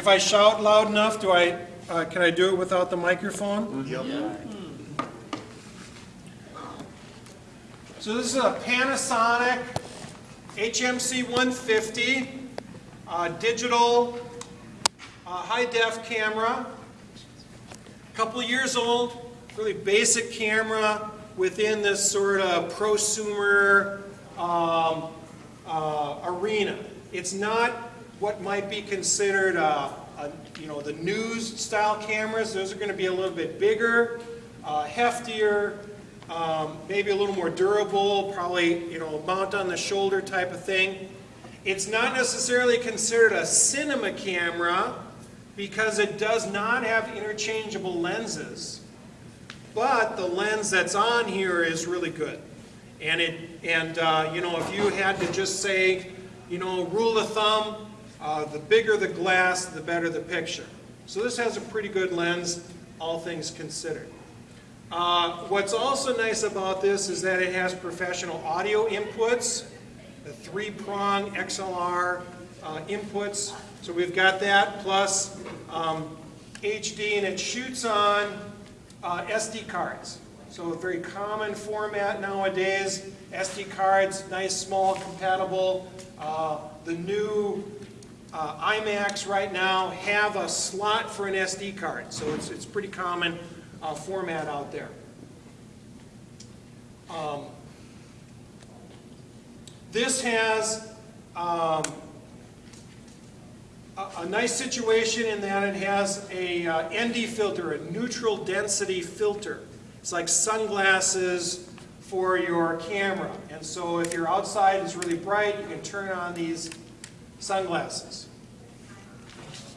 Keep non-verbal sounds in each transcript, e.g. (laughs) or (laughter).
If I shout loud enough, do I, uh, can I do it without the microphone? Yep. So this is a Panasonic HMC 150, uh, digital, uh, high-def camera. A Couple years old, really basic camera within this sort of prosumer um, uh, arena. It's not what might be considered, uh, a, you know, the news style cameras. Those are going to be a little bit bigger, uh, heftier, um, maybe a little more durable, probably, you know, mount on the shoulder type of thing. It's not necessarily considered a cinema camera because it does not have interchangeable lenses. But the lens that's on here is really good. And, it, and uh, you know, if you had to just say, you know, rule of thumb, uh, the bigger the glass, the better the picture. So this has a pretty good lens, all things considered. Uh, what's also nice about this is that it has professional audio inputs, the three-prong XLR uh, inputs. So we've got that plus um, HD and it shoots on uh, SD cards. So a very common format nowadays. SD cards, nice, small, compatible. Uh, the new uh, iMacs right now have a slot for an SD card. So it's, it's pretty common uh, format out there. Um, this has um, a, a, nice situation in that it has a uh, ND filter, a neutral density filter. It's like sunglasses for your camera. And so if you're outside, and it's really bright, you can turn on these sunglasses.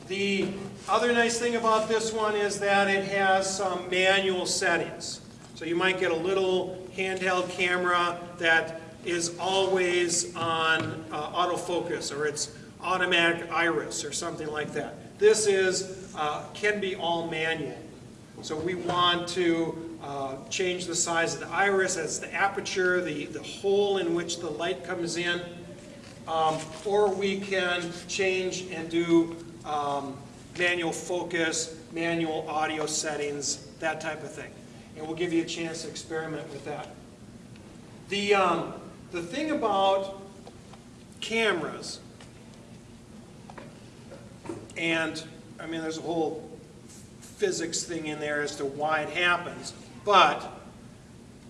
The other nice thing about this one is that it has some manual settings. So you might get a little handheld camera that is always on uh, autofocus or it's automatic iris or something like that. This is, uh, can be all manual. So we want to uh, change the size of the iris, as the aperture, the, the hole in which the light comes in, um, or we can change and do um, manual focus, manual audio settings, that type of thing. And we'll give you a chance to experiment with that. The, um, the thing about cameras, and I mean there's a whole physics thing in there as to why it happens, but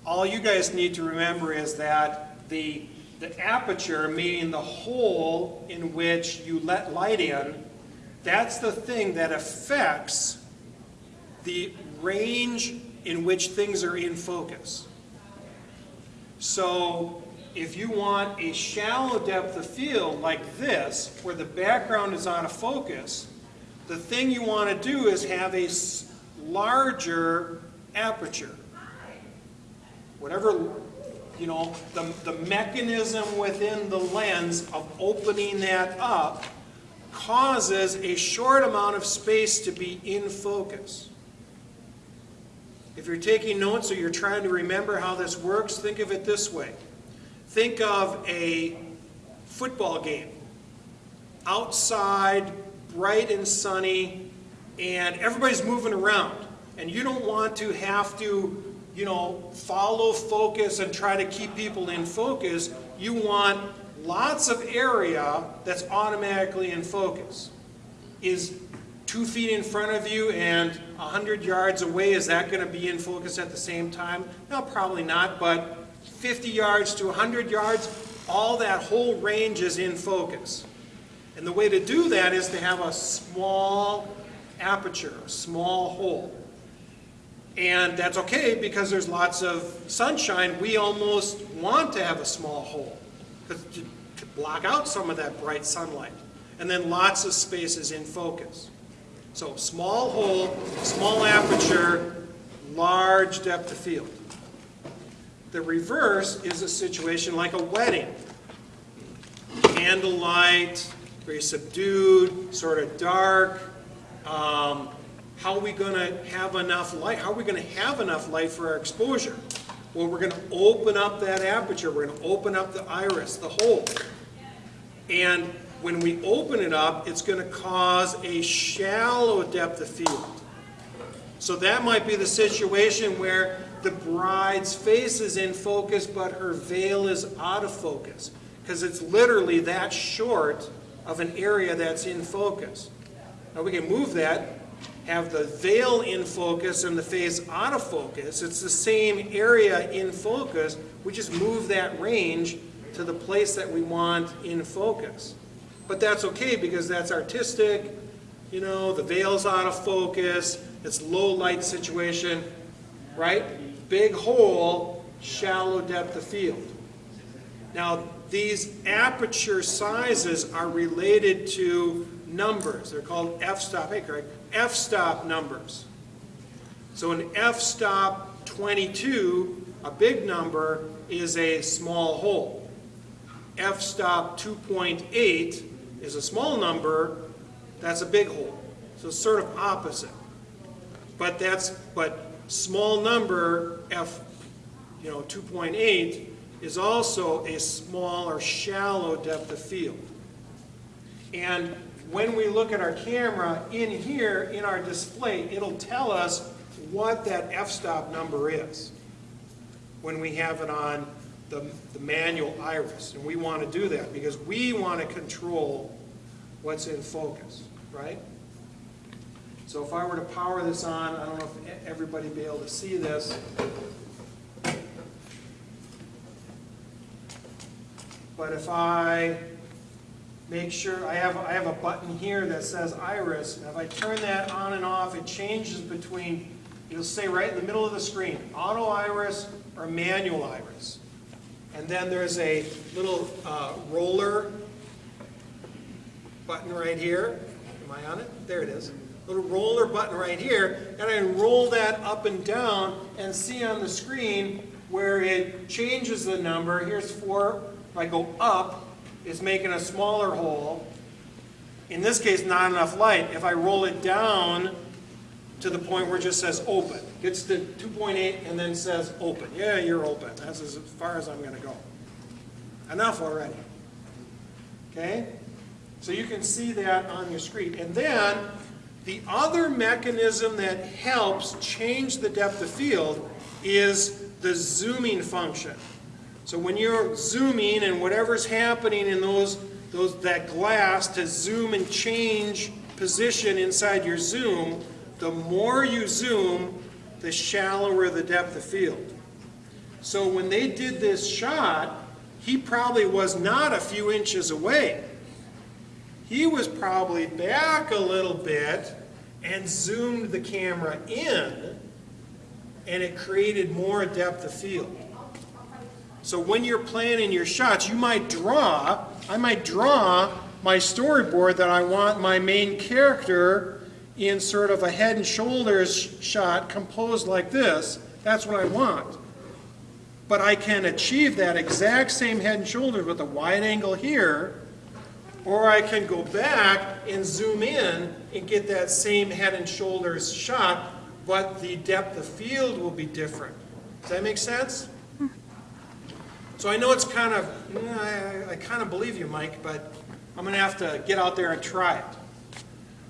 all you guys need to remember is that the, the aperture, meaning the hole in which you let light in, that's the thing that affects the range in which things are in focus. So if you want a shallow depth of field like this, where the background is out of focus, the thing you want to do is have a larger aperture. Whatever, you know, the, the mechanism within the lens of opening that up causes a short amount of space to be in focus. If you're taking notes or you're trying to remember how this works, think of it this way. Think of a football game. Outside, bright and sunny, and everybody's moving around. And you don't want to have to, you know, follow focus and try to keep people in focus. You want lots of area that's automatically in focus. Is two feet in front of you and 100 yards away, is that going to be in focus at the same time? No, probably not, but 50 yards to 100 yards, all that whole range is in focus. And the way to do that is to have a small aperture, a small hole. And that's okay because there's lots of sunshine. We almost want to have a small hole to, to block out some of that bright sunlight. And then lots of spaces in focus. So small hole, small aperture, large depth of field. The reverse is a situation like a wedding. Candlelight, very subdued, sort of dark. Um, how are we going to have enough light? How are we going to have enough light for our exposure? Well, we're going to open up that aperture. We're going to open up the iris, the hole. And when we open it up, it's going to cause a shallow depth of field. So that might be the situation where the bride's face is in focus, but her veil is out of focus. Because it's literally that short of an area that's in focus. Now we can move that, have the veil in focus and the face out of focus. It's the same area in focus. We just move that range to the place that we want in focus. But that's okay because that's artistic. You know, the veil's out of focus. It's low light situation, right? Big hole, shallow depth of field. Now, these aperture sizes are related to numbers. They're called f-stop, hey Craig, f-stop numbers. So an f-stop 22, a big number, is a small hole. f-stop 2.8 is a small number, that's a big hole. So sort of opposite. But that's, but small number, f, you know, 2.8, is also a small or shallow depth of field. And when we look at our camera, in here, in our display, it'll tell us what that f-stop number is when we have it on the, the manual iris. And we want to do that because we want to control what's in focus, right? So if I were to power this on, I don't know if everybody be able to see this. But if I make sure, I have, I have a button here that says iris, and if I turn that on and off, it changes between, it'll say right in the middle of the screen, auto iris or manual iris. And then there's a little uh, roller button right here. Am I on it? There it is. Little roller button right here, and I roll that up and down and see on the screen where it changes the number. Here's four. If I go up, it's making a smaller hole. In this case, not enough light. If I roll it down to the point where it just says open, gets to 2.8 and then says open. Yeah, you're open. That's as far as I'm going to go. Enough already. Okay? So you can see that on your screen. And then the other mechanism that helps change the depth of field is the zooming function. So when you're zooming and whatever's happening in those, those, that glass to zoom and change position inside your zoom, the more you zoom, the shallower the depth of field. So when they did this shot, he probably was not a few inches away. He was probably back a little bit and zoomed the camera in and it created more depth of field. So when you're planning your shots, you might draw, I might draw my storyboard that I want my main character in sort of a head and shoulders shot composed like this. That's what I want. But I can achieve that exact same head and shoulders with a wide angle here, or I can go back and zoom in and get that same head and shoulders shot, but the depth of field will be different. Does that make sense? So I know it's kind of, I, I kind of believe you, Mike, but I'm going to have to get out there and try it.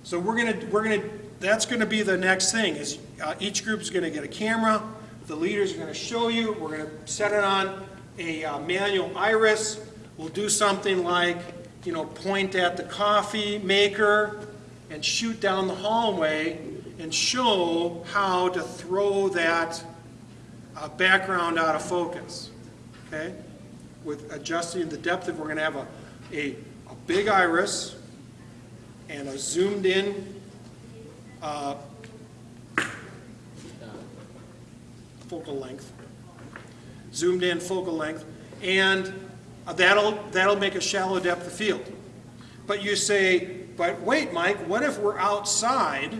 So we're going to, we're going to, that's going to be the next thing is uh, each group is going to get a camera. The leaders are going to show you. We're going to set it on a uh, manual iris. We'll do something like, you know, point at the coffee maker and shoot down the hallway and show how to throw that uh, background out of focus. Okay? With adjusting the depth of, we're going to have a, a, a big iris and a zoomed in uh, focal length, zoomed in focal length, and that'll, that'll make a shallow depth of field. But you say, but wait, Mike, what if we're outside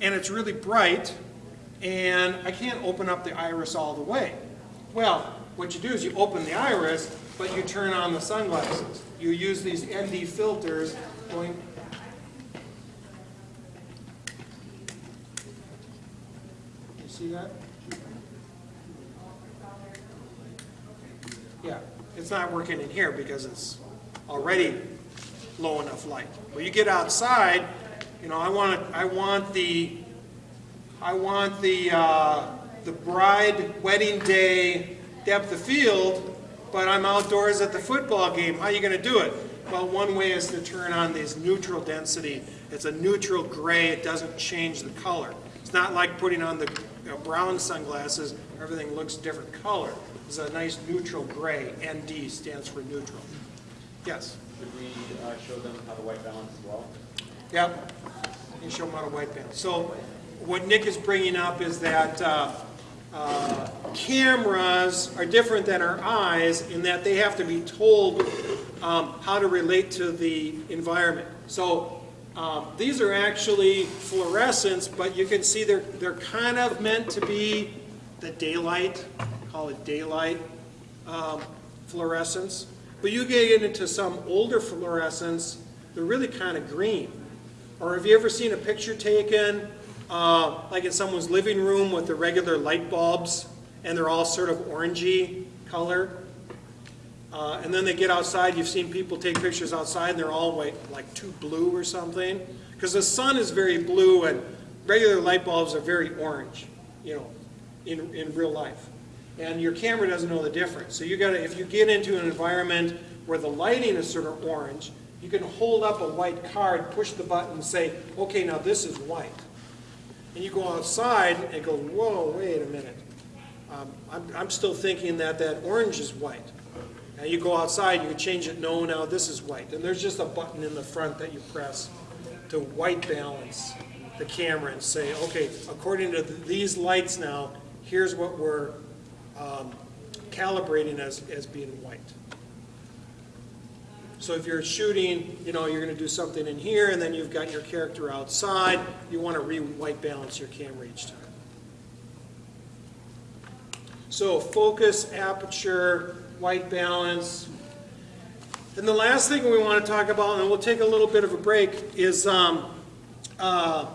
and it's really bright and I can't open up the iris all the way? Well, what you do is you open the iris, but you turn on the sunglasses. You use these ND filters going You see that? Yeah, it's not working in here because it's already low enough light. When you get outside, you know, I want, I want the, I want the, uh, the bride wedding day depth of field, but I'm outdoors at the football game. How are you going to do it? Well, one way is to turn on this neutral density. It's a neutral gray. It doesn't change the color. It's not like putting on the you know, brown sunglasses. Everything looks different color. It's a nice neutral gray. ND stands for neutral. Yes? Could we uh, show them how to white balance as well? Yep. You can show them how to white balance. So what Nick is bringing up is that uh, uh, cameras are different than our eyes in that they have to be told um, how to relate to the environment. So um, these are actually fluorescents, but you can see they're, they're kind of meant to be the daylight, call it daylight um, fluorescence. But you get into some older fluorescents, they're really kind of green. Or have you ever seen a picture taken, uh, like in someone's living room with the regular light bulbs, and they're all sort of orangey color? Uh, and then they get outside, you've seen people take pictures outside, and they're all white, like too blue or something. Because the sun is very blue, and regular light bulbs are very orange, you know, in, in real life. And your camera doesn't know the difference. So you gotta, if you get into an environment where the lighting is sort of orange, you can hold up a white card, push the button, and say, okay, now this is white. And you go outside and go, whoa, wait a minute. Um, I'm, I'm still thinking that that orange is white. Now you go outside, you change it, no, now this is white. And there's just a button in the front that you press to white balance the camera and say, okay, according to th- these lights now, here's what we're um, calibrating as, as being white. So if you're shooting, you know, you're going to do something in here, and then you've got your character outside, you want to re-white balance your camera each time. So focus, aperture, white balance. And the last thing we want to talk about, and we'll take a little bit of a break, is um, uh,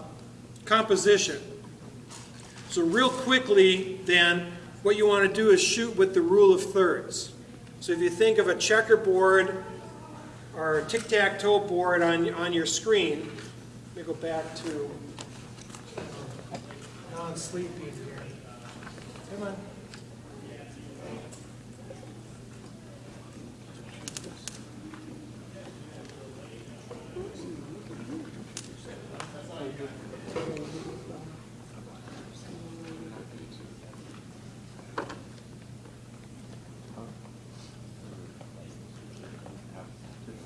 composition. So real quickly, then, what you want to do is shoot with the rule of thirds. So if you think of a checkerboard a tic-tac-toe board on, on your screen, let me go back to uh, non-sleeping here. Come on.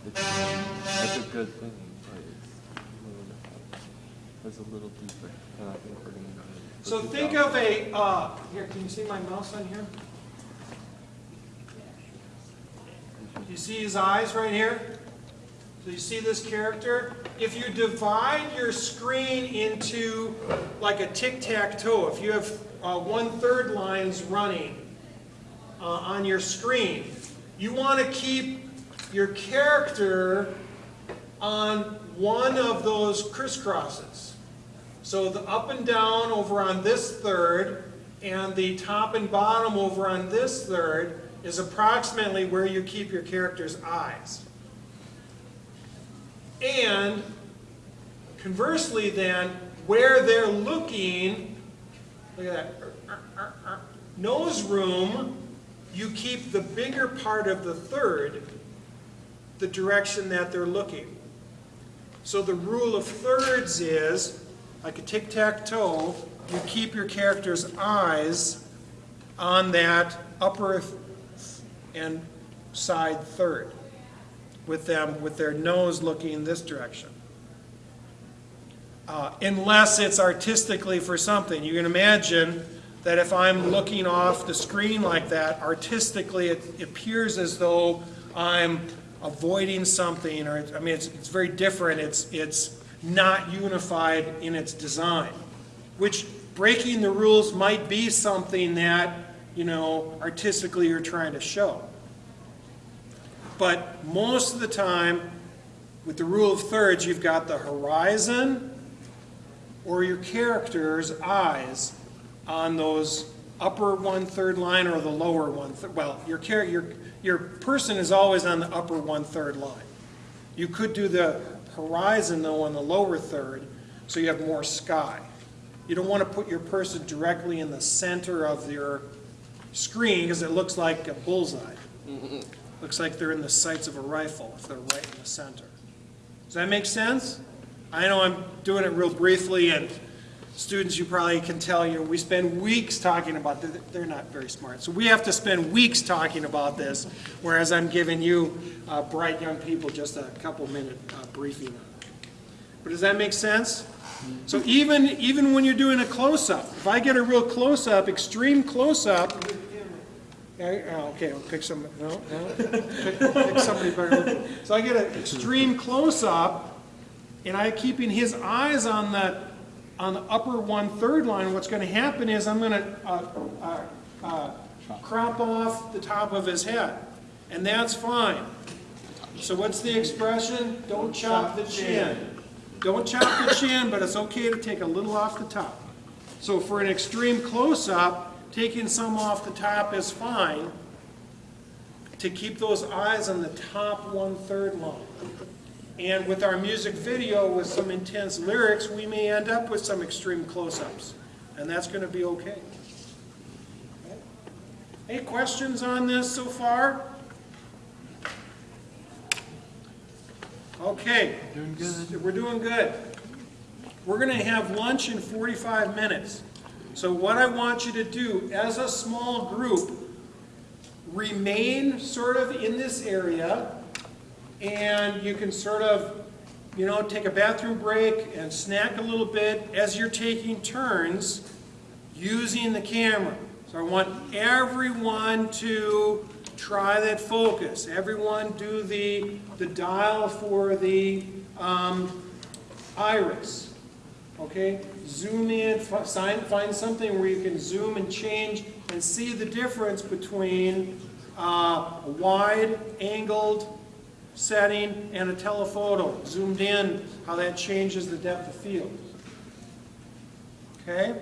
That's a good thing, but it's a little bit, that's a little deeper, and I think we're gonna go ahead. and So think of a, uh, here, can you see my mouse on here? You see his eyes right here? So you see this character? If you divide your screen into like a tic-tac-toe, if you have uh, one-third lines running uh, on your screen, you want to keep your character on one of those crisscrosses. So the up and down over on this third and the top and bottom over on this third is approximately where you keep your character's eyes. And conversely then, where they're looking, look at that, nose room, you keep the bigger part of the third the direction that they're looking. So the rule of thirds is, like a tic-tac-toe, you keep your character's eyes on that upper and side third, with them, with their nose looking in this direction. Uh, unless it's artistically for something. You can imagine that if I'm looking off the screen like that, artistically it appears as though I'm avoiding something, or, I mean, it's, it's very different. It's, it's not unified in its design, which breaking the rules might be something that, you know, artistically you're trying to show. But most of the time, with the rule of thirds, you've got the horizon or your character's eyes on those upper one-third line or the lower one, well, your your, your person is always on the upper one-third line. You could do the horizon though on the lower third, so you have more sky. You don't want to put your person directly in the center of your screen because it looks like a bullseye. Mm-hmm. Looks like they're in the sights of a rifle if they're right in the center. Does that make sense? I know I'm doing it real briefly, and students, you probably can tell, you we spend weeks talking about this. They're not very smart. So we have to spend weeks talking about this, whereas I'm giving you uh, bright young people just a couple minute uh, briefing. But does that make sense? So even, even when you're doing a close-up, if I get a real close-up, extreme close-up, oh, okay, I'll pick some, no, no, (laughs) pick, pick somebody better. So I get an extreme close-up, and I'm keeping his eyes on the, on the upper one-third line, what's gonna happen is I'm gonna, uh, uh, uh, crop off the top of his head, and that's fine. So what's the expression? Don't chop the chin. Don't chop the chin, but it's okay to take a little off the top. So for an extreme close-up, taking some off the top is fine to keep those eyes on the top one-third line. And with our music video with some intense lyrics, we may end up with some extreme close-ups, and that's gonna be okay. Any questions on this so far? Okay. Doing good. We're doing good. We're gonna have lunch in 45 minutes. So what I want you to do, as a small group, remain sort of in this area, and you can sort of, you know, take a bathroom break and snack a little bit as you're taking turns using the camera. So I want everyone to try that focus. Everyone do the, the dial for the um, iris. Okay? Zoom in, fi- find something where you can zoom and change and see the difference between uh, a wide angled setting and a telephoto. Zoomed in, how that changes the depth of field. Okay?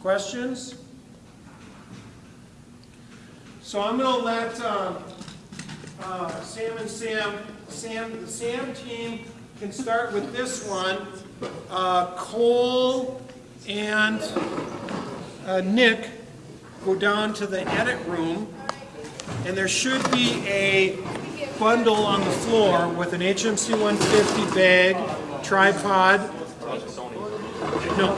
Questions? So I'm going to let um, uh, Sam and Sam, Sam, the Sam team can start with this one. Uh, Cole and uh, Nick go down to the edit room, and there should be a bundle on the floor with an HMC 150 bag, tripod, no,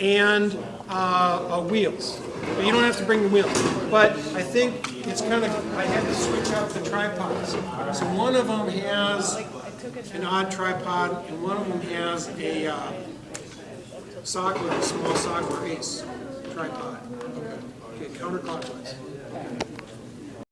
and uh, uh, wheels. But you don't have to bring the wheels. But I think it's kind of, I had to switch out the tripods. So one of them has an odd tripod, and one of them has a uh, a small Sachtler Ace tripod. Okay, counterclockwise.